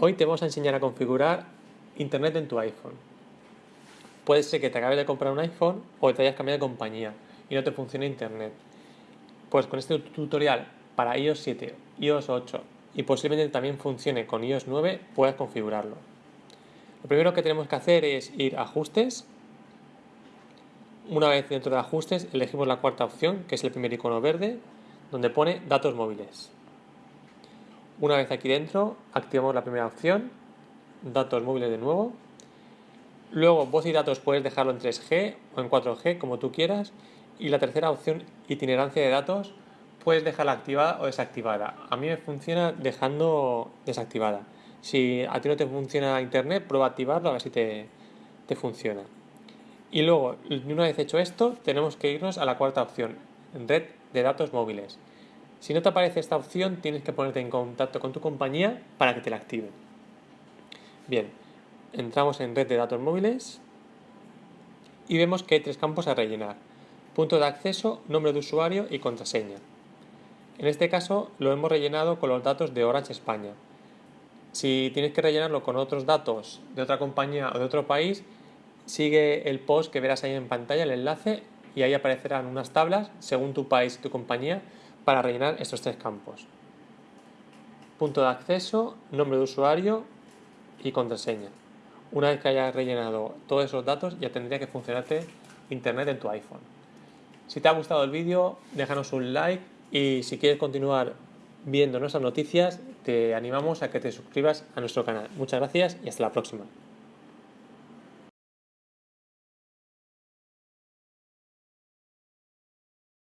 Hoy te vamos a enseñar a configurar Internet en tu iPhone. Puede ser que te acabes de comprar un iPhone o te hayas cambiado de compañía y no te funcione Internet. Pues con este tutorial para iOS 7, iOS 8 y posiblemente también funcione con iOS 9, puedes configurarlo. Lo primero que tenemos que hacer es ir a Ajustes. Una vez dentro de Ajustes, elegimos la cuarta opción, que es el primer icono verde, donde pone Datos móviles. Una vez aquí dentro, activamos la primera opción, datos móviles de nuevo. Luego, voz y datos puedes dejarlo en 3G o en 4G, como tú quieras. Y la tercera opción, itinerancia de datos, puedes dejarla activada o desactivada. A mí me funciona dejando desactivada. Si a ti no te funciona internet, prueba a activarlo a ver si te, te funciona. Y luego, una vez hecho esto, tenemos que irnos a la cuarta opción, red de datos móviles. Si no te aparece esta opción, tienes que ponerte en contacto con tu compañía para que te la active. Bien, entramos en red de datos móviles y vemos que hay tres campos a rellenar. Punto de acceso, nombre de usuario y contraseña. En este caso lo hemos rellenado con los datos de Orange España. Si tienes que rellenarlo con otros datos de otra compañía o de otro país, sigue el post que verás ahí en pantalla, el enlace, y ahí aparecerán unas tablas según tu país y tu compañía para rellenar estos tres campos. Punto de acceso, nombre de usuario y contraseña. Una vez que hayas rellenado todos esos datos ya tendría que funcionarte internet en tu iPhone. Si te ha gustado el vídeo déjanos un like y si quieres continuar viendo nuestras noticias te animamos a que te suscribas a nuestro canal. Muchas gracias y hasta la próxima.